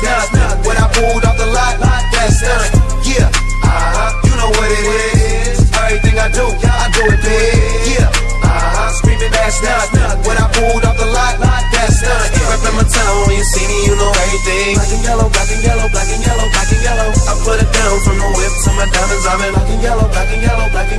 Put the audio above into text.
When I pulled off the lot, that's nothing. Yeah, uh-huh, you know what it is. Everything I do, I do it big. Yeah, uh-huh, screaming that's nothing. When I pulled off the lot, that's right Reppin' my town, when you see me, you know everything. Black and yellow, black and yellow, black and yellow, black and yellow. I put it down from the whip to my diamonds, I'm in black black and yellow, black and yellow, black and yellow.